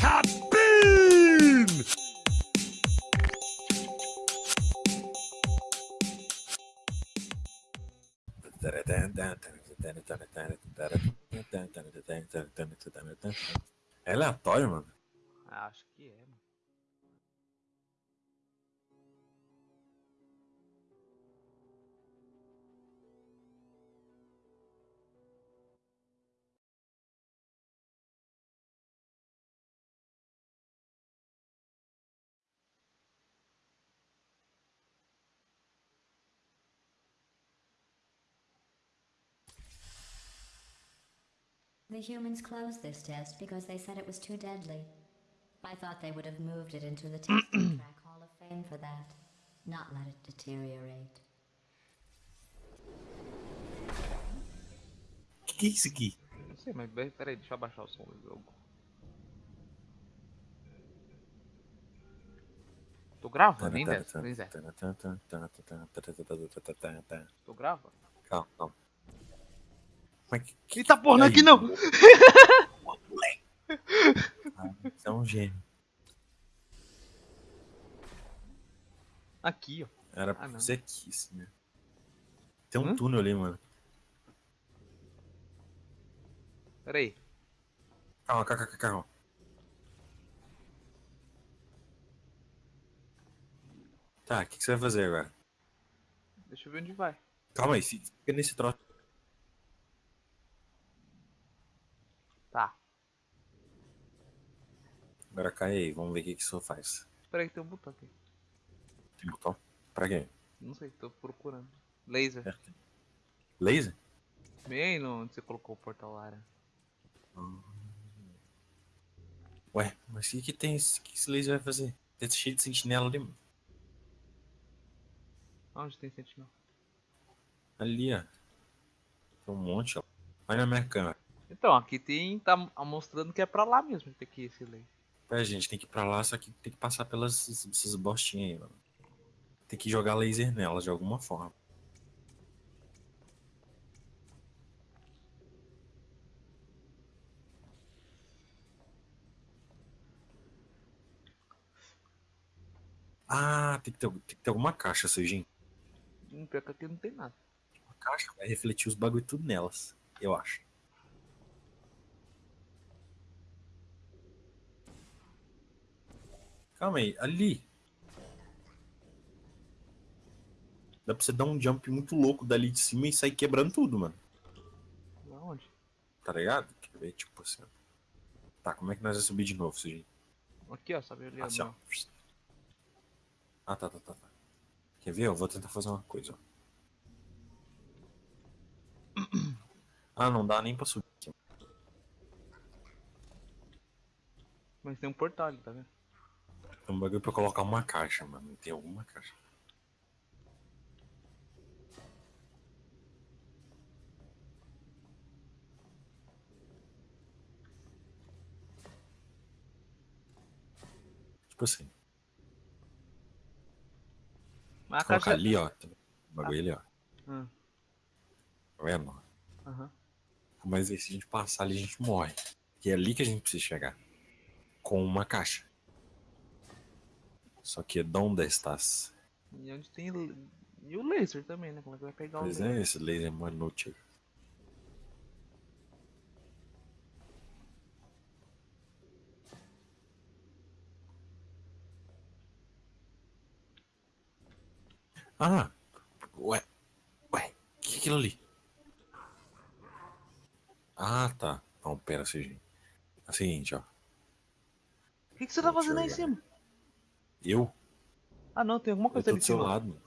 Cabine! É aleatório, mano. Ah, Acho que é, mano. The humans closed this test because they said it was too deadly. I thought they would have moved it into the testing track Hall of Fame for that, not let it deteriorate. Que que é isso aqui? Não sei, mas be- peraí, deixa eu abaixar o som do jogo. Tu grava? Nem dessa, nem dessa. Tu? Calma, calma. Mas que, que Eita porra, não é aí, aqui não! Ah, Você é um gênio. Aqui, ó. Era Ah, pra ser aqui, assim, né? Tem um Hã? túnel ali, mano. Peraí. Calma, calma, calma, calma. Tá, o que, que você vai fazer agora? Deixa eu ver onde vai. Calma aí, fi- fica nesse troço. Tá. Agora cai aí, vamos ver o que, que isso faz. Peraí que tem um botão aqui. Tem botão? Pra quê? Não sei, tô procurando. Laser. É. Laser? Bem aí onde você colocou o portal área. Ué, mas o que, que tem? esse- O que esse laser vai fazer? Tá cheio de sentinela ali, mano. Onde tem sentinela? Ali, ó. Tem um monte, ó. Olha na minha câmera. Então, aqui tem. tá mostrando que é pra lá mesmo que tem que ir esse laser. É, gente, tem que ir pra lá, só que tem que passar pelas essas bostinhas aí, mano. Tem que jogar laser nelas de alguma forma. Ah, tem que ter, tem que ter alguma caixa, Sujin. Hum, Pior que aqui não tem nada. Uma caixa vai refletir os bagulho tudo nelas, eu acho. Calma aí, ali. Dá pra você dar um jump muito louco dali de cima e sair quebrando tudo, mano. Aonde? Tá ligado? Quer ver, tipo assim. Tá, como é que nós vamos subir de novo, Sujin? Aqui, ó, sabe ali. Assim, ó. Ah, tá, tá, tá, tá. Quer ver? Eu vou tentar fazer uma coisa, ó. Ah, não dá nem pra subir aqui. Mas tem um portal ali, tá vendo? Tem um bagulho pra colocar uma caixa, mano. Tem alguma caixa. Tipo assim. Mas a Colocar caixa. ali, ó. Um bagulho ali, ó. Hum, Tá vendo? Aham. Mas aí se a gente passar ali, a gente morre. E é ali que a gente precisa chegar. Com uma caixa. Só que onde estás? E onde tem. E o laser também, né? Como é que vai pegar o Pois laser? é, esse laser é mó inútil. Ah! Ué! Ué! O que é aquilo ali? Ah, tá. Não, pera, Serginho. É o seguinte, ó. O que, que você tá fazendo aí em cima? Eu? Ah, não, tem alguma Eu coisa tô ali do seu lado, mano.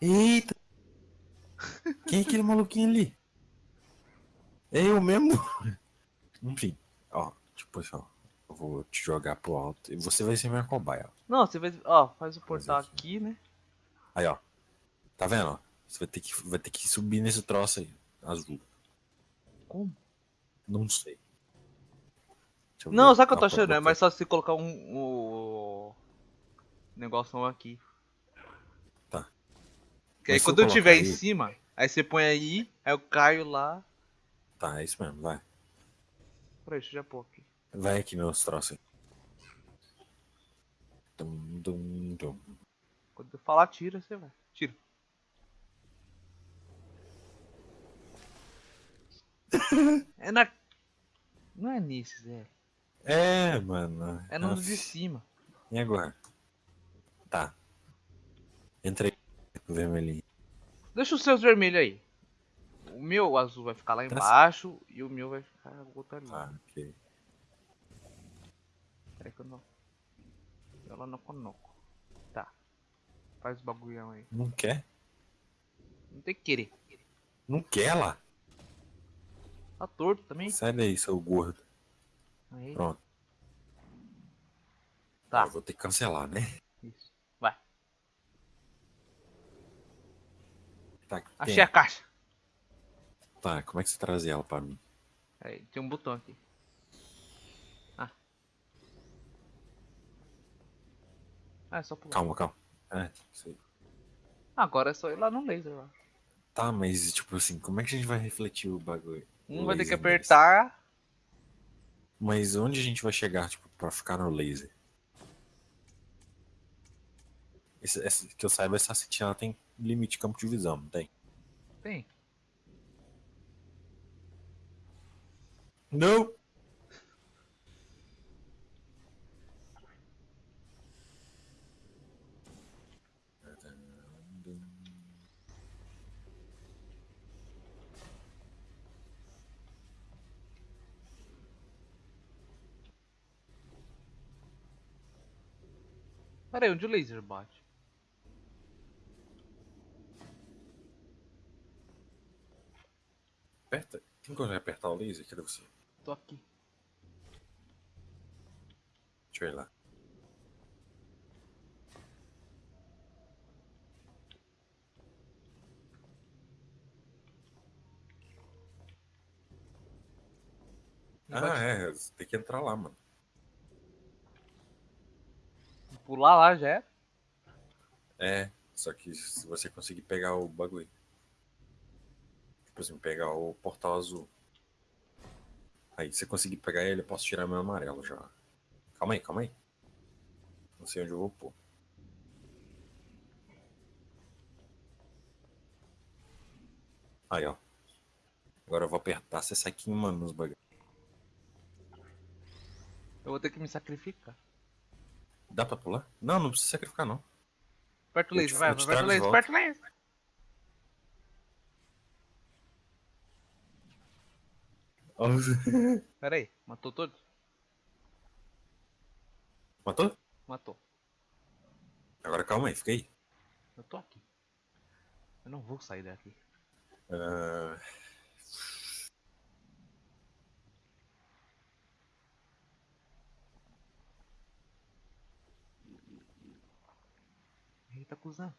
Eita! Quem é aquele maluquinho ali? É eu mesmo? Enfim, ó, tipo assim, ó. Eu vou te jogar pro alto e você vai ser minha cobaia, ó. Não, você vai. Ó, faz o portal aqui. aqui, né? Aí, ó. Tá vendo, ó? Você vai ter que, vai ter que subir nesse troço aí, azul. Como? Não sei. Não, sabe o que eu tô achando? É mais só você colocar um. um negócio aqui. Tá. Que aí Mas se eu quando eu tiver em aí- cima, aí você põe aí, aí eu caio lá. Tá, é isso mesmo, vai. Peraí, deixa eu já pôr aqui. Vai aqui meus troços. aí. Dum, dum, dum. Quando eu falar tira, você vai. Tira. é na. Não é nisso, Zé. É, mano. É no de cima. E agora? Tá. Entrei no vermelhinho. Deixa os seus vermelhos aí. O meu azul vai ficar lá Tá embaixo e o meu vai ficar o outro ali. Ah, ok. Peraí que eu não. Ela não conoco. Tá. Faz o bagulhão aí. Não quer? Não tem que querer. Não quer lá? Tá torto também. Sai daí, seu gordo. Aí. Pronto. Tá. Eu vou ter que cancelar, né? Isso. Vai. Tá, tem- Achei a caixa. Tá, como é que você trazia ela pra mim? Aí, tem um botão aqui. Ah. Ah, é só pular. Calma, calma. É, sei. Agora é só ir lá no laser lá. Tá, mas tipo assim, como é que a gente vai refletir o bagulho? Um vai ter que apertar. Mas onde a gente vai chegar, tipo, pra ficar no laser? Esse, esse- que eu saiba, essa sentinela tem limite de campo de visão, não tem? Tem. Não! Pera aí, onde o laser bate? Aperta. Tem como apertar o laser? Cadê você? Tô aqui. Deixa eu ir lá. Ah, é. Tem que entrar lá, mano. Pular lá já é. É, só que se você conseguir pegar o bagulho. Tipo assim, pegar o portal azul. Aí, se você conseguir pegar ele, eu posso tirar meu amarelo já. Calma aí, calma aí. Não sei onde eu vou pôr. Aí, ó. Agora eu vou apertar, você sai queimando nos bagulhos. Eu vou ter que me sacrificar. Dá pra pular? Não, não precisa sacrificar, não. Aperta o laser, vai, aperta o laser, aperta o laser. Pera aí, matou todos? Matou? Matou. Agora calma aí, fica aí. Eu tô aqui. Eu não vou sair daqui. Ah, Eita, cuzão.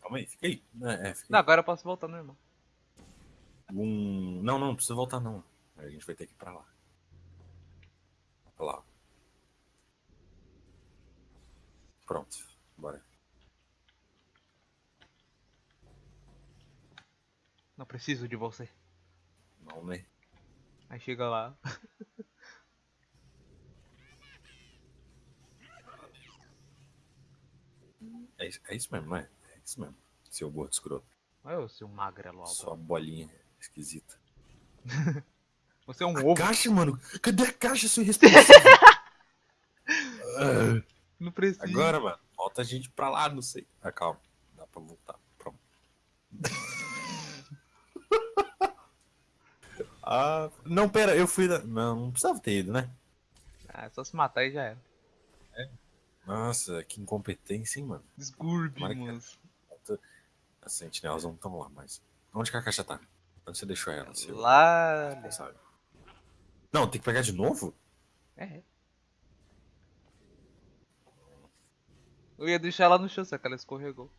calma aí, fica aí. É, é, fica Não, aí. agora eu posso voltar no irmão. Um... Não, não, não precisa voltar não. A gente vai ter que ir pra lá. Pra lá. Pronto, bora. Não preciso de você. Não, né? Aí chega lá. É, isso- é isso mesmo, não é? É isso mesmo. Seu gordo escroto. Olha eu, seu magrelo alto. Sua bolinha esquisita. Você é um A ovo. caixa, mano! Cadê a caixa, seu irresponsável? Ah, Não precisa. Agora, mano, falta a gente pra lá, não sei. Ah, calma. Dá pra voltar. Pronto. ah, não, pera, eu fui. Não, não precisava ter ido, né? Ah, é só se matar e já era. Nossa, que incompetência, hein, mano. Que- mano. As sentinelas não estão lá mais. Onde que a caixa tá? Onde você deixou ela? seu Lá. responsável? Não, tem que pegar de novo? É. Eu ia deixar ela no chão, só que ela escorregou.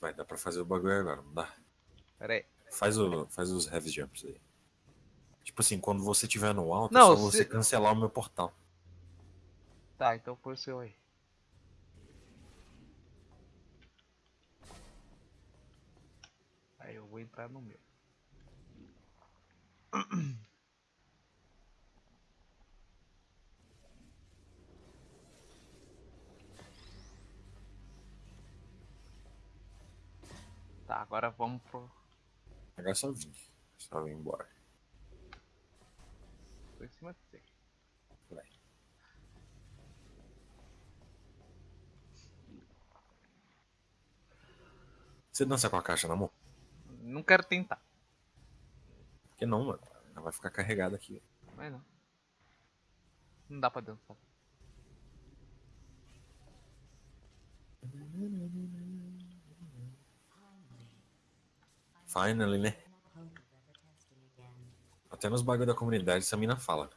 Vai, dá pra fazer o bagulho agora, não dá? Pera aí. Faz, o, faz os heavy jumps aí. Tipo assim, quando você estiver no alto, Não, é só você se- cancelar o meu portal. Tá, então o seu aí. Aí eu vou entrar no meu. Tá, agora vamos pro. Agora só vir. Só vir embora. Tô em cima de você. Vai. Você dança com a caixa na mão? Não quero tentar. Por que não, mano? Ela vai ficar carregada aqui. Mas não. Não dá pra dançar. Finally, né? Até nos bagulho da comunidade essa mina fala.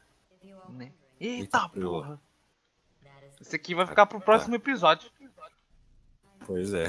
Né? Eita Eita, porra! Esse aqui vai ficar pro próximo episódio. Pois é.